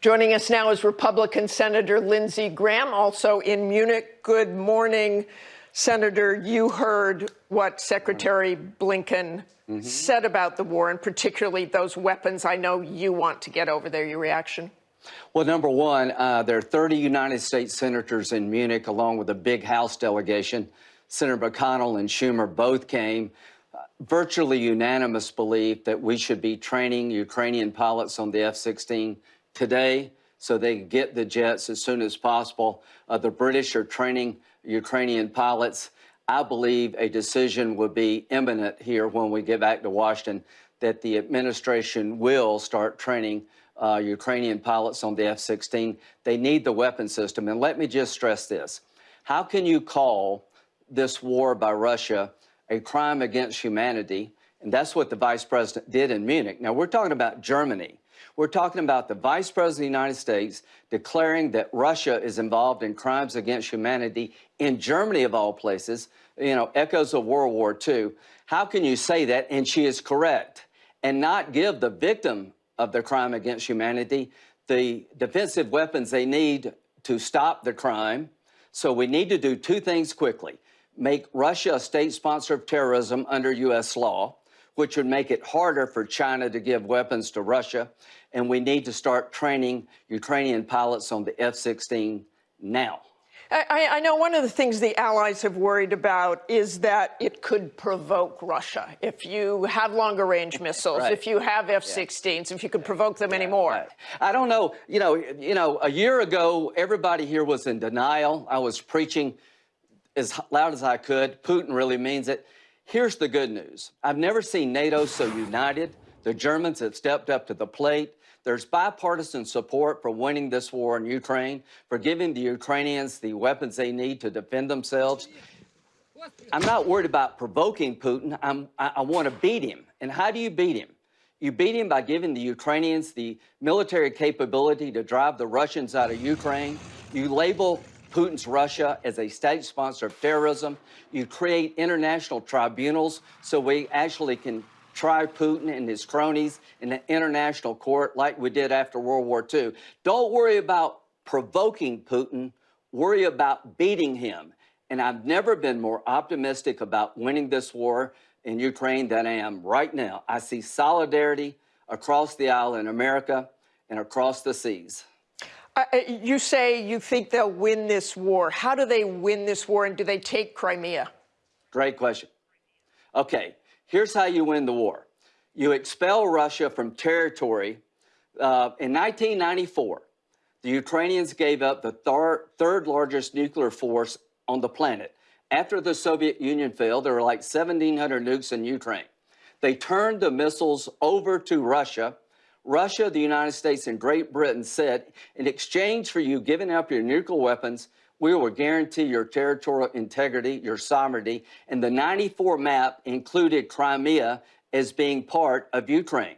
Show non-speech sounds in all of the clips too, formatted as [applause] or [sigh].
Joining us now is Republican Senator Lindsey Graham, also in Munich. Good morning, Senator. You heard what Secretary Blinken mm -hmm. said about the war, and particularly those weapons. I know you want to get over there. Your reaction? Well, number one, uh, there are 30 United States senators in Munich, along with a big House delegation. Senator McConnell and Schumer both came. Uh, virtually unanimous belief that we should be training Ukrainian pilots on the F-16 today so they can get the jets as soon as possible. Uh, the British are training Ukrainian pilots. I believe a decision would be imminent here when we get back to Washington that the administration will start training uh, Ukrainian pilots on the F-16. They need the weapon system. And let me just stress this. How can you call this war by Russia a crime against humanity? And that's what the vice president did in Munich. Now, we're talking about Germany. We're talking about the Vice President of the United States declaring that Russia is involved in crimes against humanity in Germany, of all places, you know, echoes of World War II. How can you say that? And she is correct. And not give the victim of the crime against humanity the defensive weapons they need to stop the crime. So we need to do two things quickly. Make Russia a state sponsor of terrorism under U.S. law which would make it harder for China to give weapons to Russia. And we need to start training Ukrainian pilots on the F-16 now. I, I, know one of the things the allies have worried about is that it could provoke Russia. If you have longer range [laughs] missiles, right. if you have F-16s, yeah. if you could provoke them yeah, anymore. Right. I don't know. You know, you know, a year ago, everybody here was in denial. I was preaching as loud as I could. Putin really means it. Here's the good news. I've never seen NATO so united. The Germans have stepped up to the plate. There's bipartisan support for winning this war in Ukraine, for giving the Ukrainians the weapons they need to defend themselves. I'm not worried about provoking Putin. I'm, I, I want to beat him. And how do you beat him? You beat him by giving the Ukrainians the military capability to drive the Russians out of Ukraine. You label Putin's Russia as a state sponsor of terrorism. You create international tribunals so we actually can try Putin and his cronies in an international court like we did after World War II. Don't worry about provoking Putin, worry about beating him. And I've never been more optimistic about winning this war in Ukraine than I am right now. I see solidarity across the aisle in America and across the seas. Uh, uh, you say you think they'll win this war. How do they win this war, and do they take Crimea? Great question. Okay, here's how you win the war. You expel Russia from territory. Uh, in 1994, the Ukrainians gave up the thir third largest nuclear force on the planet. After the Soviet Union failed, there were like 1,700 nukes in Ukraine. They turned the missiles over to Russia, Russia, the United States, and Great Britain said, in exchange for you giving up your nuclear weapons, we will guarantee your territorial integrity, your sovereignty, and the 94 map included Crimea as being part of Ukraine.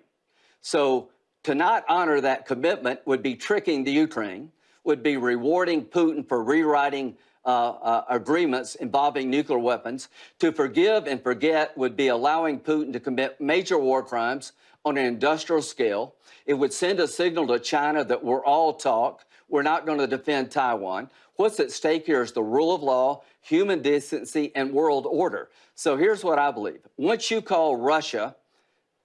So to not honor that commitment would be tricking the Ukraine, would be rewarding Putin for rewriting uh, uh, agreements involving nuclear weapons. To forgive and forget would be allowing Putin to commit major war crimes on an industrial scale. It would send a signal to China that we're all talk. We're not going to defend Taiwan. What's at stake here is the rule of law, human decency, and world order. So here's what I believe. Once you call Russia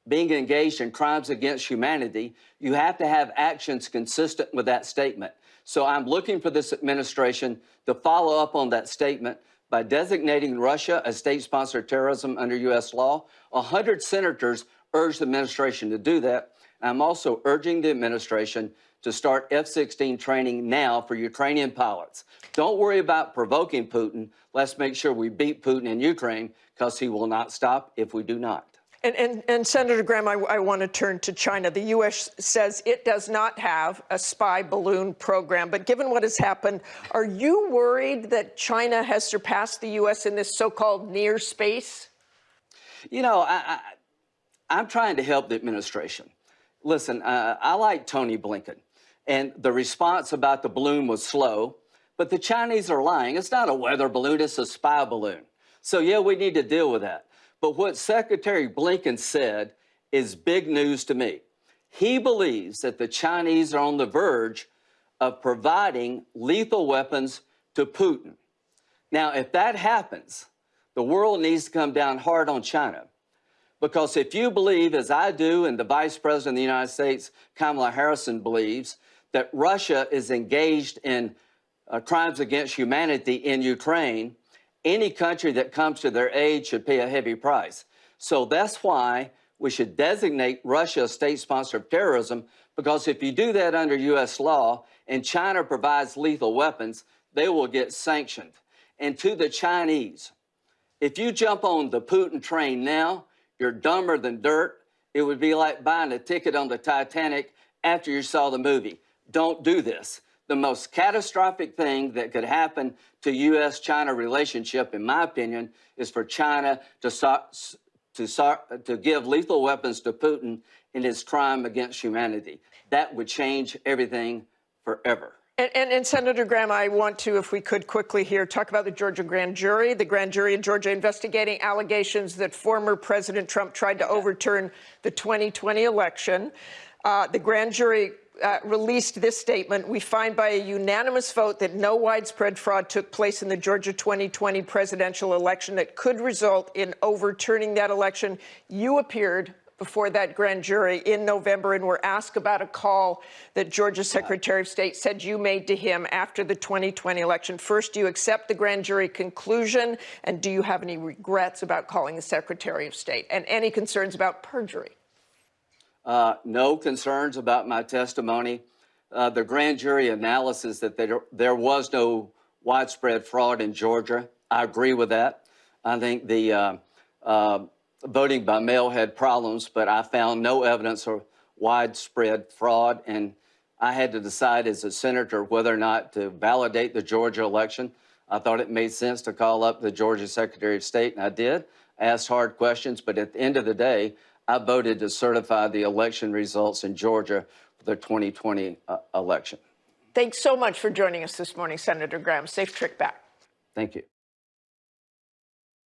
being engaged in crimes against humanity, you have to have actions consistent with that statement. So I'm looking for this administration to follow up on that statement by designating Russia a state sponsor of terrorism under U.S. law. 100 senators urged the administration to do that. I'm also urging the administration to start F-16 training now for Ukrainian pilots. Don't worry about provoking Putin. Let's make sure we beat Putin in Ukraine because he will not stop if we do not. And, and, and, Senator Graham, I, I, want to turn to China. The U.S. says it does not have a spy balloon program. But given what has happened, are you worried that China has surpassed the U.S. in this so-called near space? You know, I, I'm trying to help the administration. Listen, uh, I like Tony Blinken, and the response about the balloon was slow, but the Chinese are lying. It's not a weather balloon, it's a spy balloon. So yeah, we need to deal with that. But what Secretary Blinken said is big news to me. He believes that the Chinese are on the verge of providing lethal weapons to Putin. Now, if that happens, the world needs to come down hard on China. Because if you believe, as I do, and the Vice President of the United States, Kamala Harris, believes, that Russia is engaged in uh, crimes against humanity in Ukraine, any country that comes to their aid should pay a heavy price. So that's why we should designate Russia a state sponsor of terrorism, because if you do that under U.S. law and China provides lethal weapons, they will get sanctioned. And to the Chinese, if you jump on the Putin train now, you're dumber than dirt. It would be like buying a ticket on the Titanic after you saw the movie. Don't do this. The most catastrophic thing that could happen to U.S. China relationship, in my opinion, is for China to, start, to, start, to give lethal weapons to Putin in his crime against humanity. That would change everything forever. And, and, and, Senator Graham, I want to, if we could quickly here, talk about the Georgia grand jury. The grand jury in Georgia investigating allegations that former President Trump tried to overturn the 2020 election. Uh, the grand jury uh, released this statement. We find by a unanimous vote that no widespread fraud took place in the Georgia 2020 presidential election that could result in overturning that election. You appeared before that grand jury in November and were asked about a call that Georgia's Secretary of State said you made to him after the 2020 election. First, do you accept the grand jury conclusion? And do you have any regrets about calling the Secretary of State? And any concerns about perjury? Uh, no concerns about my testimony. Uh, the grand jury analysis that there, there was no widespread fraud in Georgia, I agree with that. I think the uh, uh voting by mail had problems, but I found no evidence of widespread fraud. And I had to decide as a senator whether or not to validate the Georgia election. I thought it made sense to call up the Georgia Secretary of State, and I did. asked hard questions, but at the end of the day, I voted to certify the election results in Georgia for the 2020 uh, election. Thanks so much for joining us this morning, Senator Graham. Safe trip back. Thank you.